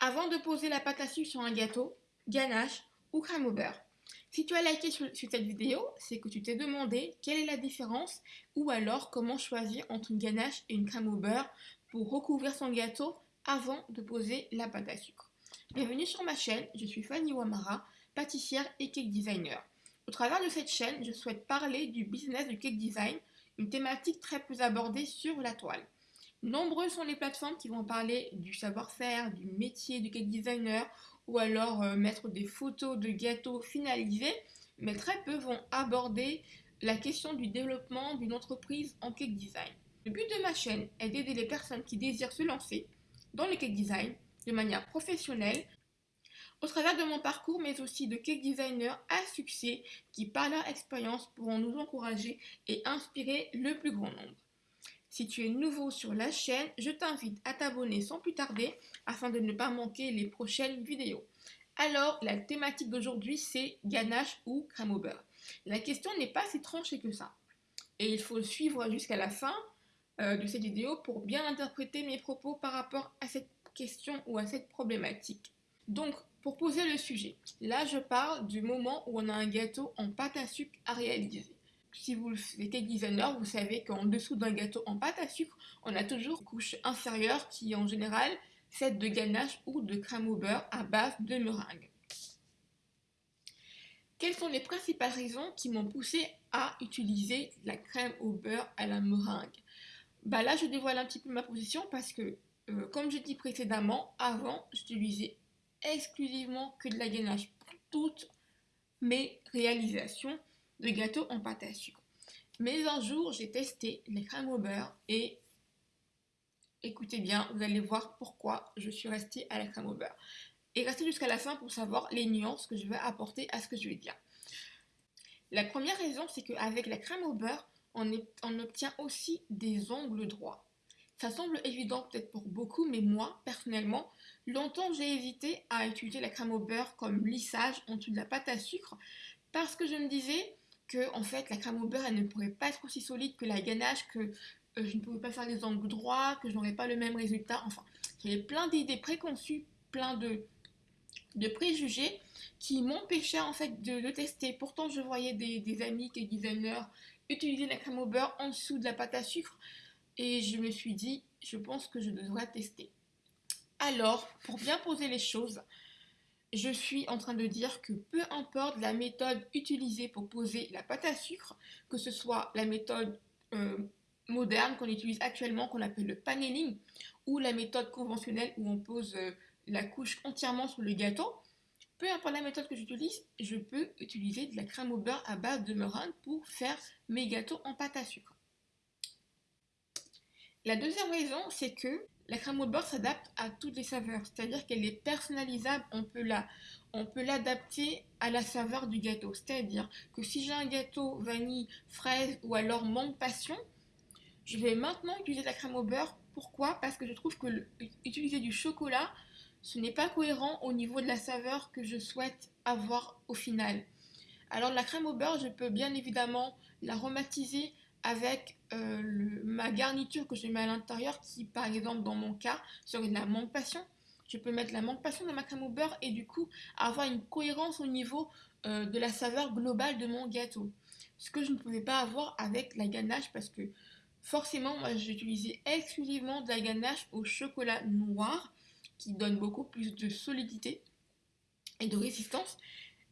Avant de poser la pâte à sucre sur un gâteau, ganache ou crème au beurre. Si tu as liké sur, cette vidéo, c'est que tu t'es demandé quelle est la différence ou alors comment choisir entre une ganache et une crème au beurre pour recouvrir son gâteau avant de poser la pâte à sucre. Bienvenue sur ma chaîne, je suis Fanny Wamara, pâtissière et cake designer. Au travers de cette chaîne, je souhaite parler du business du cake design, une thématique très peu abordée sur la toile. Nombreuses sont les plateformes qui vont parler du savoir-faire, du métier du cake designer ou alors euh, mettre des photos de gâteaux finalisés, mais très peu vont aborder la question du développement d'une entreprise en cake design. Le but de ma chaîne est d'aider les personnes qui désirent se lancer dans le cake design de manière professionnelle au travers de mon parcours, mais aussi de cake designers à succès qui, par leur expérience, pourront nous encourager et inspirer le plus grand nombre. Si tu es nouveau sur la chaîne, je t'invite à t'abonner sans plus tarder afin de ne pas manquer les prochaines vidéos. Alors, la thématique d'aujourd'hui, c'est ganache ou crème au beurre. La question n'est pas si tranchée que ça. Et il faut suivre jusqu'à la fin euh, de cette vidéo pour bien interpréter mes propos par rapport à cette question ou à cette problématique. Donc, pour poser le sujet, là je parle du moment où on a un gâteau en pâte à sucre à réaliser si vous êtes designer, vous savez qu'en dessous d'un gâteau en pâte à sucre, on a toujours une couche inférieure qui est en général faite de ganache ou de crème au beurre à base de meringue. Quelles sont les principales raisons qui m'ont poussé à utiliser la crème au beurre à la meringue? Bah Là, je dévoile un petit peu ma position parce que, euh, comme je dis précédemment, avant, j'utilisais exclusivement que de la ganache pour toutes mes réalisations de gâteaux en pâte à sucre. Mais un jour, j'ai testé les crèmes au beurre et écoutez bien, vous allez voir pourquoi je suis restée à la crème au beurre. Et restez jusqu'à la fin pour savoir les nuances que je vais apporter à ce que je vais dire. La première raison, c'est qu'avec la crème au beurre, on, on obtient aussi des ongles droits. Ça semble évident peut-être pour beaucoup, mais moi, personnellement, longtemps j'ai hésité à utiliser la crème au beurre comme lissage en dessous de la pâte à sucre parce que je me disais, que en fait la crème au beurre elle ne pourrait pas être aussi solide que la ganache, que euh, je ne pouvais pas faire les angles droits, que je n'aurais pas le même résultat. Enfin, avait plein d'idées préconçues, plein de, de préjugés qui m'empêchaient en fait de le tester. Pourtant, je voyais des, des amis qui designers utiliser la crème au beurre en dessous de la pâte à sucre et je me suis dit, je pense que je devrais tester. Alors, pour bien poser les choses, je suis en train de dire que peu importe la méthode utilisée pour poser la pâte à sucre, que ce soit la méthode euh, moderne qu'on utilise actuellement, qu'on appelle le paneling, ou la méthode conventionnelle où on pose euh, la couche entièrement sur le gâteau, peu importe la méthode que j'utilise, je peux utiliser de la crème au beurre à base de meringue pour faire mes gâteaux en pâte à sucre. La deuxième raison, c'est que la crème au beurre s'adapte à toutes les saveurs, c'est-à-dire qu'elle est personnalisable, on peut la, on peut l'adapter à la saveur du gâteau. C'est-à-dire que si j'ai un gâteau vanille, fraise ou alors mangue passion, je vais maintenant utiliser la crème au beurre. Pourquoi? Parce que je trouve que utiliser du chocolat, ce n'est pas cohérent au niveau de la saveur que je souhaite avoir au final. Alors la crème au beurre, je peux bien évidemment l'aromatiser avec euh, ma garniture que je mets à l'intérieur qui par exemple dans mon cas serait de la mangue passion. Je peux mettre la mangue passion dans ma crème au beurre et du coup avoir une cohérence au niveau euh, de la saveur globale de mon gâteau. Ce que je ne pouvais pas avoir avec la ganache parce que forcément moi j'utilisais exclusivement de la ganache au chocolat noir qui donne beaucoup plus de solidité et de résistance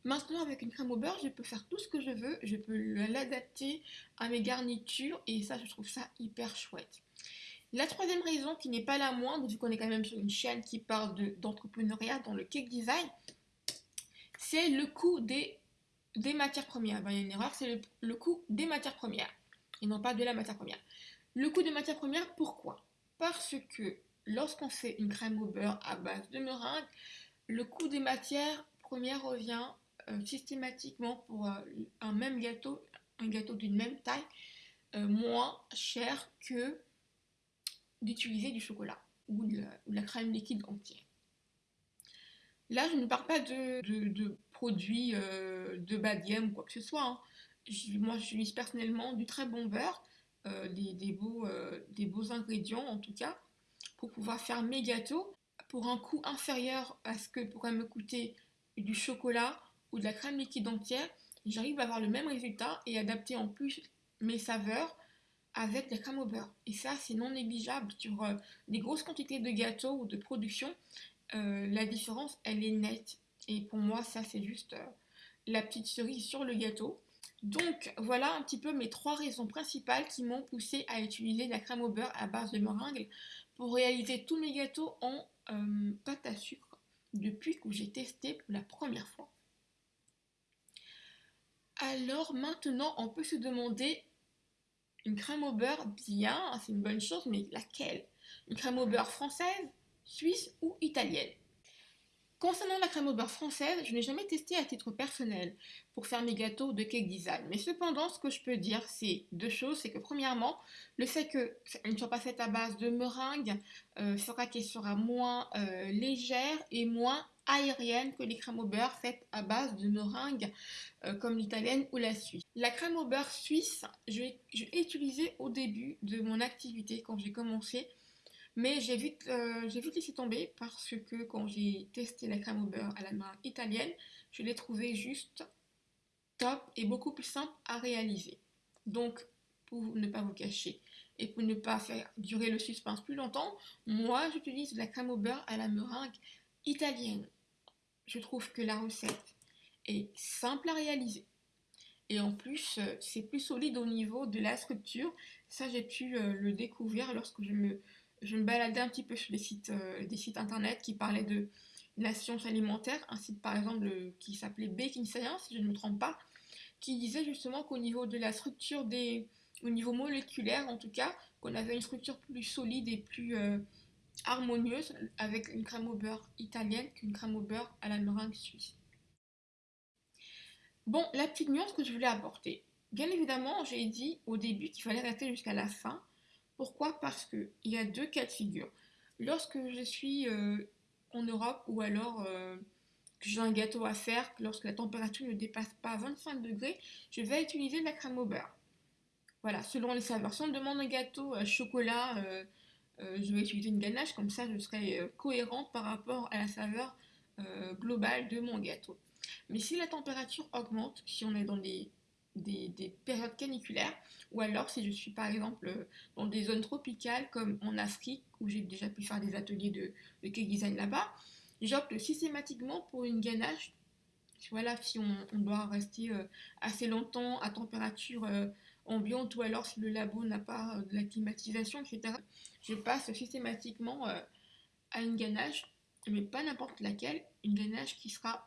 Maintenant, avec une crème au beurre, je peux faire tout ce que je veux, je peux l'adapter à mes garnitures et ça, je trouve ça hyper chouette. La troisième raison, qui n'est pas la moindre, vu qu'on est quand même sur une chaîne qui parle d'entrepreneuriat dans le cake design, c'est le coût des, matières premières. Ben, il y a une erreur, c'est le, coût des matières premières et non pas de la matière première. Le coût des matières premières, pourquoi? Parce que lorsqu'on fait une crème au beurre à base de meringue, le coût des matières premières revient systématiquement pour euh, un même gâteau, un gâteau d'une même taille, euh, moins cher que d'utiliser du chocolat ou de, la, crème liquide entière. Là, je ne parle pas de, produits de bas gamme ou quoi que ce soit. Hein. moi, j'utilise personnellement du très bon beurre, des beaux ingrédients en tout cas, pour pouvoir faire mes gâteaux pour un coût inférieur à ce que pourrait me coûter du chocolat ou de la crème liquide entière, j'arrive à avoir le même résultat et adapter en plus mes saveurs avec la crème au beurre. Et ça, c'est non négligeable sur euh, des grosses quantités de gâteaux ou de production. Euh, la différence, elle est nette. Et pour moi, ça, c'est juste euh, la petite cerise sur le gâteau. Donc, voilà un petit peu mes trois raisons principales qui m'ont poussé à utiliser la crème au beurre à base de meringue pour réaliser tous mes gâteaux en pâte à sucre depuis que j'ai testé pour la première fois. Alors maintenant, on peut se demander une crème au beurre, bien, c'est une bonne chose, mais laquelle? Une crème au beurre française, suisse ou italienne? Concernant la crème au beurre française, je n'ai jamais testé à titre personnel pour faire mes gâteaux de cake design. Mais cependant, ce que je peux dire, c'est deux choses. C'est que premièrement, le fait qu'elle ne soit pas faite à base de meringue euh, fera qu'elle sera moins euh, légère et moins aérienne que les crèmes au beurre faites à base de meringue euh, comme l'italienne ou la suisse. La crème au beurre suisse, je l'ai utilisée au début de mon activité quand j'ai commencé mais j'ai vite, euh, vite laissé tomber parce que quand j'ai testé la crème au beurre à la main italienne, je l'ai trouvée juste top et beaucoup plus simple à réaliser. Donc, pour ne pas vous cacher et pour ne pas faire durer le suspense plus longtemps, moi j'utilise la crème au beurre à la meringue italienne. Je trouve que la recette est simple à réaliser. Et en plus, euh, c'est plus solide au niveau de la structure. Ça, j'ai pu euh, le découvrir lorsque je me je me baladais un petit peu sur des sites, euh, des sites internet qui parlaient de la science alimentaire, un site par exemple qui s'appelait Baking Science, si je ne me trompe pas, qui disait justement qu'au niveau de la structure des, au niveau moléculaire en tout cas, qu'on avait une structure plus solide et plus harmonieuse avec une crème au beurre italienne qu'une crème au beurre à la meringue suisse. Bon, la petite nuance que je voulais apporter. Bien évidemment, j'ai dit au début qu'il fallait rester jusqu'à la fin pourquoi? Parce qu'il y a deux cas de figure. Lorsque je suis euh, en Europe ou alors euh, que j'ai un gâteau à faire, lorsque la température ne dépasse pas 25 degrés, je vais utiliser de la crème au beurre. Voilà, selon les saveurs. Si on demande un gâteau à chocolat, euh, je vais utiliser une ganache, comme ça je serai cohérente par rapport à la saveur globale de mon gâteau. Mais si la température augmente, si on est dans les des, périodes caniculaires, ou alors si je suis par exemple dans des zones tropicales comme en Afrique, où j'ai déjà pu faire des ateliers de, de cake design là-bas, j'opte systématiquement pour une ganache. Voilà, si on, doit rester euh, assez longtemps à température euh, ambiante, ou alors si le labo n'a pas euh, de la climatisation, etc., je passe systématiquement à une ganache, mais pas n'importe laquelle, une ganache qui sera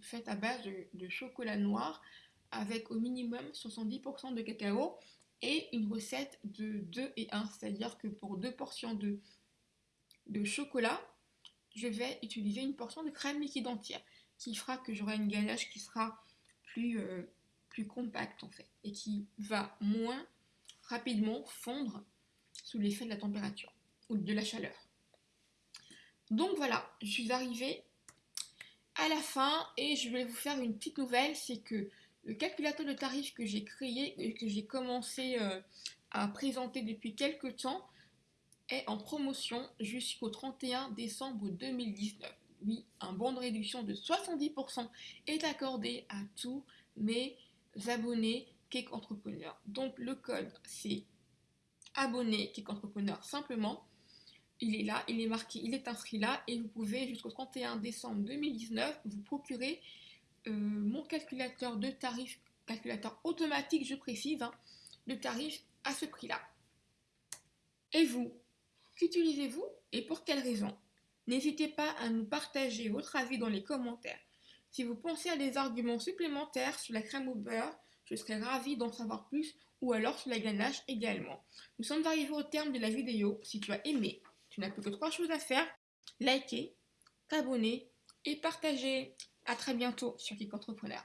faite à base de chocolat noir avec au minimum 70% de cacao et une recette de 2 et 1, c'est-à-dire que pour deux portions de, de chocolat, je vais utiliser une portion de crème liquide entière, qui fera que j'aurai une ganache qui sera plus, euh, plus compacte en fait, et qui va moins rapidement fondre l'effet de la température ou de la chaleur. Donc voilà, je suis arrivée à la fin et je vais vous faire une petite nouvelle, c'est que le calculateur de tarifs que j'ai créé et que j'ai commencé euh, à présenter depuis quelques temps est en promotion jusqu'au 31 décembre 2019. Oui, un bon de réduction de 70% est accordé à tous mes abonnés Cake Entrepreneur. Donc le code c'est abonné Cake Entrepreneur simplement. Il est là, il est marqué, il est inscrit là et vous pouvez jusqu'au 31 décembre 2019 vous procurer euh, mon calculateur de tarifs, calculateur automatique, je précise, hein, de tarifs à ce prix-là. Et vous, qu'utilisez-vous et pour quelles raisons N'hésitez pas à nous partager votre avis dans les commentaires. Si vous pensez à des arguments supplémentaires sur la crème au beurre, je serais ravie d'en savoir plus ou alors sur la ganache également. Nous sommes arrivés au terme de la vidéo. Si tu as aimé, tu n'as plus que trois choses à faire. Liker, t'abonner et partager. À très bientôt sur Geek Entrepreneur.